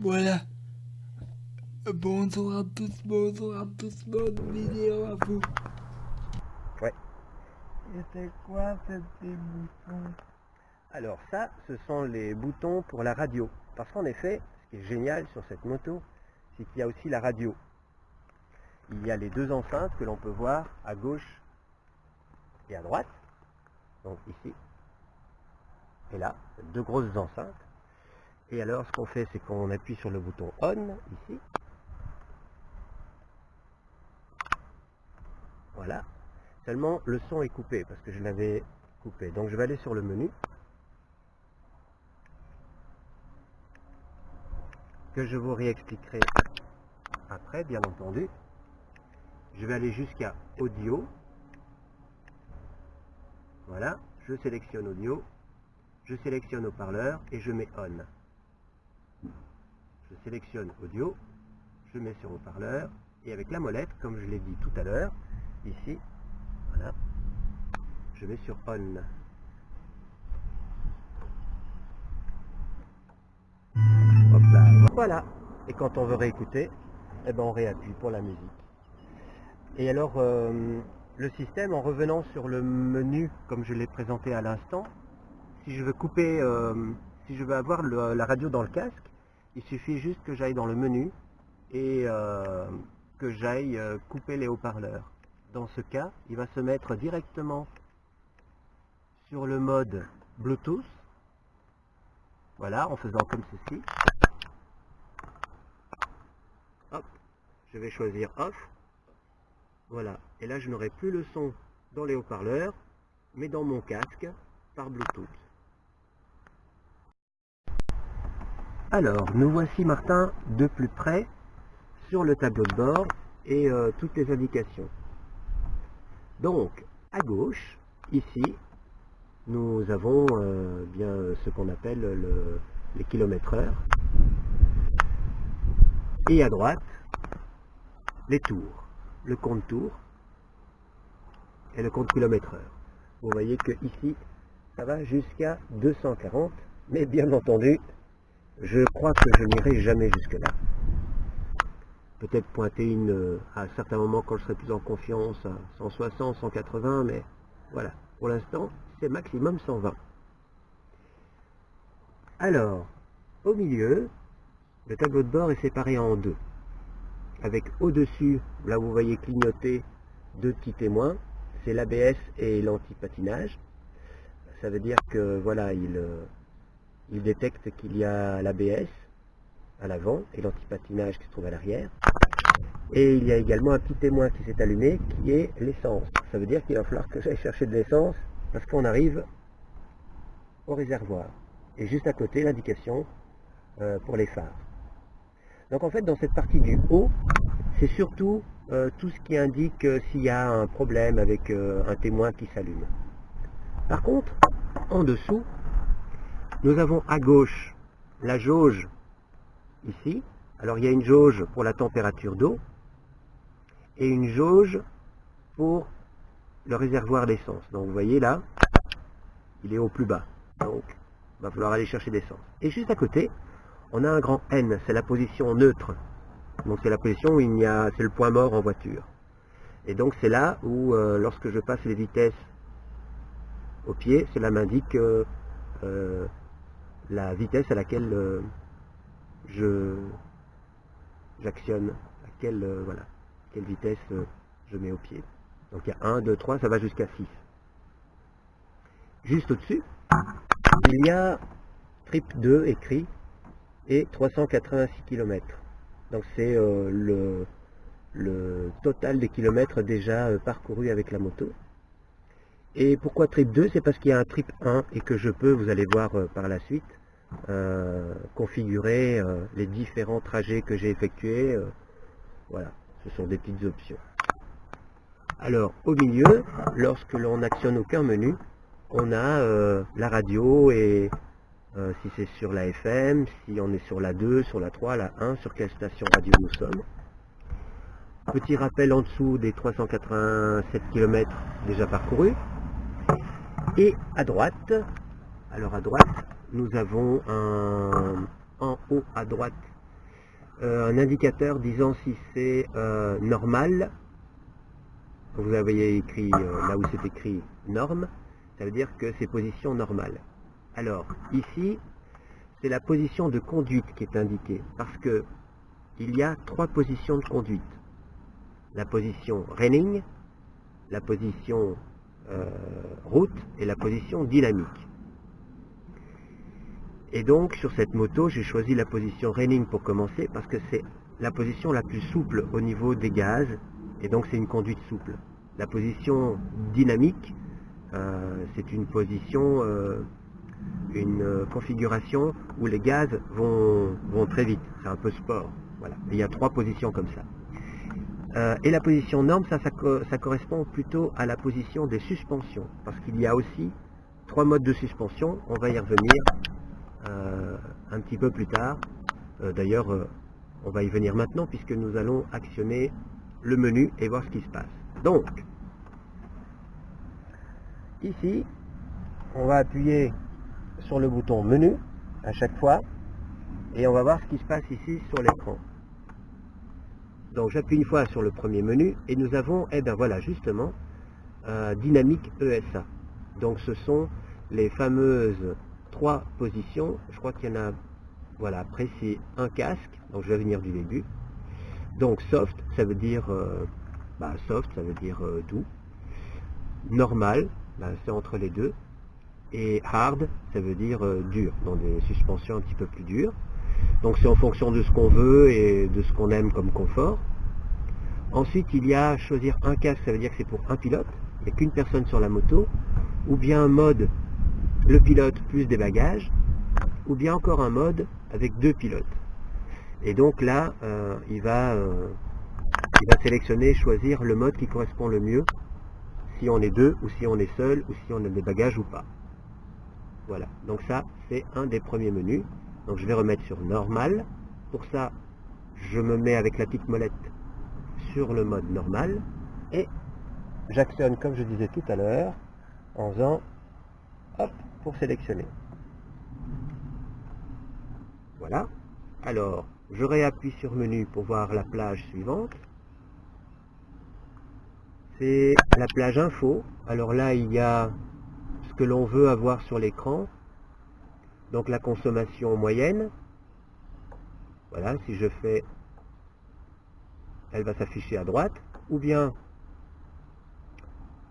Voilà. Bonjour à tous, bonjour à tous, bonne vidéo à vous. Ouais. Et c'est quoi ces boutons Alors ça, ce sont les boutons pour la radio. Parce qu'en effet, ce qui est génial sur cette moto, c'est qu'il y a aussi la radio. Il y a les deux enceintes que l'on peut voir à gauche et à droite. Donc ici et là, deux grosses enceintes. Et alors ce qu'on fait, c'est qu'on appuie sur le bouton ON ici. Voilà. Seulement le son est coupé parce que je l'avais coupé. Donc je vais aller sur le menu. Que je vous réexpliquerai après, bien entendu. Je vais aller jusqu'à audio. Voilà, je sélectionne audio, je sélectionne haut-parleur et je mets on. Je sélectionne audio, je mets sur haut-parleur et avec la molette, comme je l'ai dit tout à l'heure, ici, voilà, je mets sur on. Hop là, voilà. Et quand on veut réécouter, eh ben on réappuie pour la musique. Et alors, euh, le système, en revenant sur le menu, comme je l'ai présenté à l'instant, si je veux couper, euh, si je veux avoir la radio dans le casque, il suffit juste que j'aille dans le menu et euh, que j'aille euh, couper les haut-parleurs. Dans ce cas, il va se mettre directement sur le mode Bluetooth. Voilà, en faisant comme ceci. Hop, je vais choisir Off. Voilà, et là je n'aurai plus le son dans les haut-parleurs, mais dans mon casque par Bluetooth. Alors, nous voici Martin de plus près sur le tableau de bord et euh, toutes les indications. Donc, à gauche, ici, nous avons euh, bien ce qu'on appelle le- les kilomètres heure. Et à droite, les tours, le compte tour et le compte kilomètre heure. Vous voyez que ici, ça va jusqu'à 240, mais bien entendu, je crois que je n'irai jamais jusque-là. Peut-être pointer une, euh, à certains moments quand je serai plus en confiance, à 160, 180, mais voilà. Pour l'instant, c'est maximum 120. Alors, au milieu, le tableau de bord est séparé en deux. Avec au-dessus, là vous voyez clignoter deux petits témoins, c'est l'ABS et l'anti-patinage. Ça veut dire que voilà, il, euh, il détecte qu'il y a l'ABS à l'avant et l'anti-patinage qui se trouve à l'arrière. Et il y a également un petit témoin qui s'est allumé qui est l'essence. Ça veut dire qu'il va falloir que j'aille chercher de l'essence parce qu'on arrive au réservoir. Et juste à côté, l'indication euh, pour les phares. Donc en fait, dans cette partie du haut, c'est surtout euh, tout ce qui indique euh, s'il y a un problème avec un témoin qui s'allume. Par contre, en dessous, nous avons à gauche la jauge ici. Alors il y a une jauge pour la température d'eau et une jauge pour le réservoir d'essence. Donc vous voyez là, il est au plus bas. Donc il va falloir aller chercher d'essence. Et juste à côté, on a un grand N, c'est la position neutre. Donc c'est la position où il y a, c'est le point mort en voiture. Et donc c'est là où, euh, lorsque je passe les vitesses au pied, cela m'indique la vitesse à laquelle euh, je j'actionne, à quelle, euh, voilà, quelle vitesse euh, je mets au pied. Donc il y a 1, 2, 3, ça va jusqu'à 6. Juste au-dessus, il y a trip 2 écrit et 386 km. Donc c'est le, le total des kilomètres déjà parcourus avec la moto. Et pourquoi trip 2 C'est parce qu'il y a un trip 1 et que je peux, vous allez voir euh, par la suite, euh, configurer euh, les différents trajets que j'ai effectués. voilà, ce sont des petites options. Alors, au milieu, lorsque l'on n'actionne aucun menu, on a la radio et si c'est sur la FM, si on est sur la 2, sur la 3, la 1, sur quelle station radio nous sommes. Petit rappel en dessous des 387 km déjà parcourus. Et à droite, alors à droite, nous avons un, en haut à droite euh, un indicateur disant si c'est euh, normal. Vous avez écrit euh, là où c'est écrit norme, ça veut dire que c'est position normale. Alors ici, c'est la position de conduite qui est indiquée parce que il y a trois positions de conduite. La position running, la position route et la position dynamique. Et donc sur cette moto, j'ai choisi la position running pour commencer parce que c'est la position la plus souple au niveau des gaz et donc c'est une conduite souple. La position dynamique, euh, c'est une position, euh, une configuration où les gaz vont, vont très vite. C'est un peu sport. Voilà. il y a trois positions comme ça. Euh, et la position norme, ça, correspond plutôt à la position des suspensions. Parce qu'il y a aussi trois modes de suspension. On va y revenir euh, un petit peu plus tard. Euh, d'ailleurs, on va y venir maintenant puisque nous allons actionner le menu et voir ce qui se passe. Donc, ici, on va appuyer sur le bouton menu à chaque fois et on va voir ce qui se passe ici sur l'écran. Donc j'appuie une fois sur le premier menu et nous avons, eh ben voilà justement, dynamique ESA. Donc ce sont les fameuses trois positions. Je crois qu'il y en a, voilà, après c'est un casque, donc je vais venir du début. Donc soft, ça veut dire, euh, bah, soft, ça veut dire euh, doux. Normal, bah, c'est entre les deux. Et hard, ça veut dire euh, dur, dans des suspensions un petit peu plus dures. Donc c'est en fonction de ce qu'on veut et de ce qu'on aime comme confort. Ensuite, il y a choisir un casque, ça veut dire que c'est pour un pilote, il n'y a qu'une personne sur la moto, ou bien un mode le pilote plus des bagages, ou bien encore un mode avec deux pilotes. Et donc là, euh, il, va, euh, il va sélectionner, choisir le mode qui correspond le mieux, si on est deux, ou si on est seul, ou si on a des bagages ou pas. Voilà, donc ça, c'est un des premiers menus. Donc je vais remettre sur normal. Pour ça, je me mets avec la petite molette sur le mode normal, et j'actionne, comme je disais tout à l'heure, en faisant hop, pour sélectionner. Voilà. Alors, je réappuie sur menu pour voir la plage suivante. C'est la plage info. Alors là, il y a ce que l'on veut avoir sur l'écran. Donc la consommation moyenne. Voilà, si je fais, elle va s'afficher à droite. Ou bien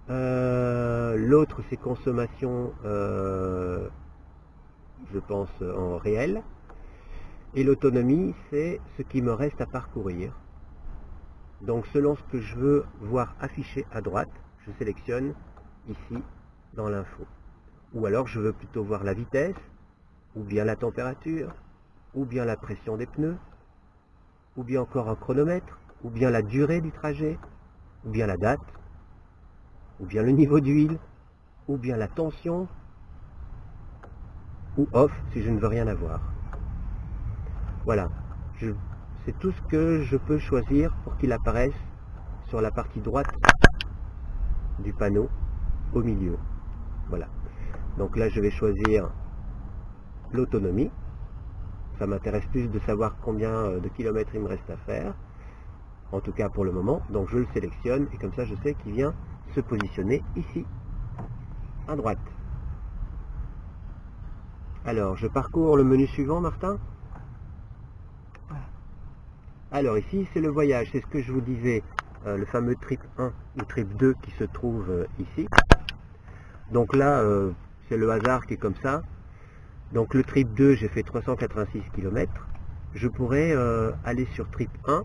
euh, l'autre, c'est consommation, euh, je pense, en réel. Et l'autonomie, c'est ce qui me reste à parcourir. Donc selon ce que je veux voir affiché à droite, je sélectionne ici dans l'info. Ou alors je veux plutôt voir la vitesse, ou bien la température, ou bien la pression des pneus, ou bien encore un chronomètre, ou bien la durée du trajet, ou bien la date, ou bien le niveau d'huile, ou bien la tension, ou off si je ne veux rien avoir. Voilà, c'est tout ce que je peux choisir pour qu'il apparaisse sur la partie droite du panneau au milieu. Voilà. Donc là, je vais choisir l'autonomie. Ça m'intéresse plus de savoir combien euh, de kilomètres il me reste à faire. En tout cas pour le moment. Donc je le sélectionne et comme ça, je sais qu'il vient se positionner ici, à droite. Alors, je parcours le menu suivant, Martin Alors ici, c'est le voyage, c'est ce que je vous disais, euh, le fameux trip 1 ou trip 2 qui se trouve euh, ici. Donc là, euh, c'est le hasard qui est comme ça. Donc le trip 2, j'ai fait 386 km. Je pourrais aller sur trip 1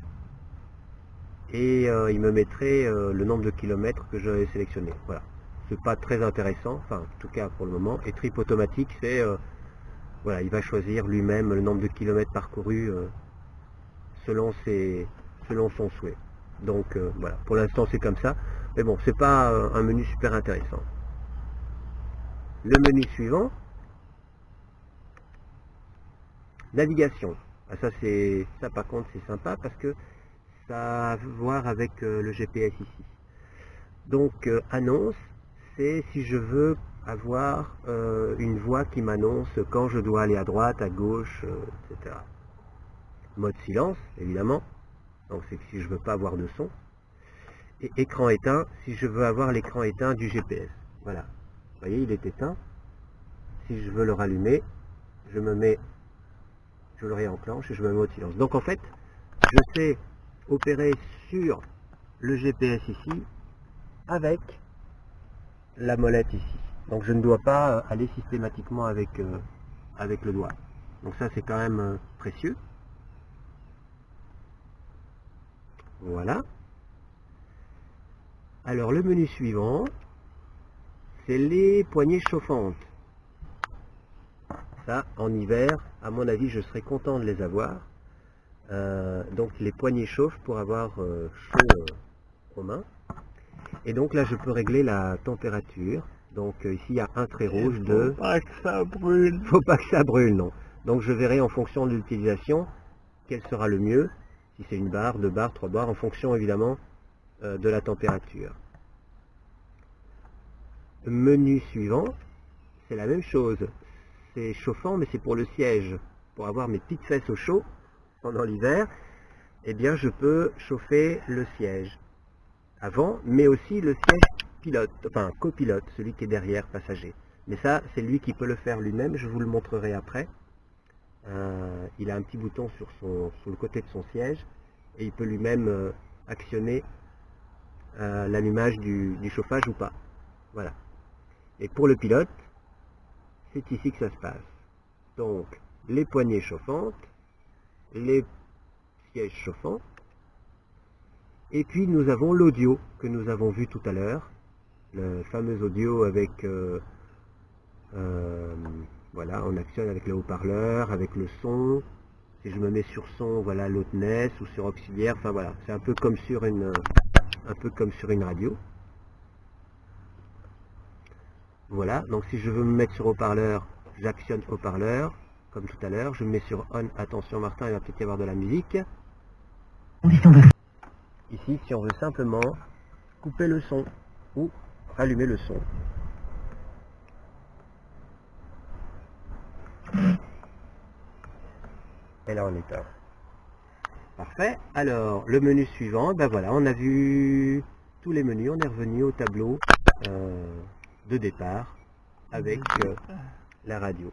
et euh, il me mettrait euh, le nombre de kilomètres que j'avais sélectionné. Voilà. C'est pas très intéressant, enfin en tout cas pour le moment. Et trip automatique, c'est euh, voilà, il va choisir lui-même le nombre de kilomètres parcourus selon selon son souhait. Donc voilà, pour l'instant c'est comme ça. Mais bon, c'est pas un menu super intéressant. Le menu suivant, navigation. Ah, ça c'est ça par contre c'est sympa parce que ça a à voir avec euh, le GPS ici. Donc euh, annonce, c'est si je veux avoir euh, une voix qui m'annonce quand je dois aller à droite, à gauche, etc. mode silence, évidemment. Donc c'est si je veux pas avoir de son. Et écran éteint, si je veux avoir l'écran éteint du GPS. Voilà. Vous voyez, il est éteint. Si je veux le rallumer, je me mets, je le réenclenche et je me mets au silence. Donc en fait, je sais opérer sur le GPS ici avec la molette ici. Donc je ne dois pas aller systématiquement avec, euh, avec le doigt. Donc ça c'est quand même euh, précieux. Voilà. Alors le menu suivant, c'est les poignées chauffantes. Ça, en hiver, à mon avis, je serais content de les avoir. Euh, donc les poignées chauffent pour avoir euh, chaud euh, aux mains. Et donc là, je peux régler la température. Donc ici, il y a un trait rouge de... Faut pas que ça brûle. Faut pas que ça brûle, non. Donc je verrai en fonction de l'utilisation quel sera le mieux. Si c'est une barre, deux barres, trois barres, en fonction évidemment de la température. Menu suivant, c'est la même chose. C'est chauffant, mais c'est pour le siège. Pour avoir mes petites fesses au chaud pendant l'hiver, eh bien je peux chauffer le siège avant, mais aussi le siège pilote, enfin copilote, celui qui est derrière passager. Mais ça, c'est lui qui peut le faire lui-même, je vous le montrerai après. Euh, il a un petit bouton sur, son, le côté de son siège et il peut lui-même euh, actionner euh, l'allumage du chauffage ou pas. Voilà. Et pour le pilote, c'est ici que ça se passe. Donc, les poignées chauffantes, les sièges chauffants, et puis nous avons l'audio que nous avons vu tout à l'heure, le fameux audio avec, euh, euh, voilà, on actionne avec le haut-parleur, avec le son, si je me mets sur son, voilà, l'hôtenesse ou sur auxiliaire, enfin voilà, c'est un peu comme sur une, un peu comme sur une radio. Voilà, donc si je veux me mettre sur haut-parleur, j'actionne haut-parleur, comme tout à l'heure. Je me mets sur on, attention Martin, il va peut-être y avoir de la musique. Ici, si on veut simplement couper le son ou allumer le son. Et là on éteint. Parfait. Alors, le menu suivant, ben voilà, on a vu tous les menus, on est revenu au tableau euh, de départ avec euh, la radio.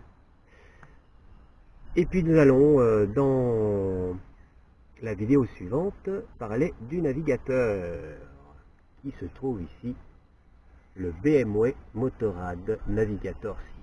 Et puis nous allons euh, dans la vidéo suivante parler du navigateur qui se trouve ici, le BMW Motorrad Navigator 6.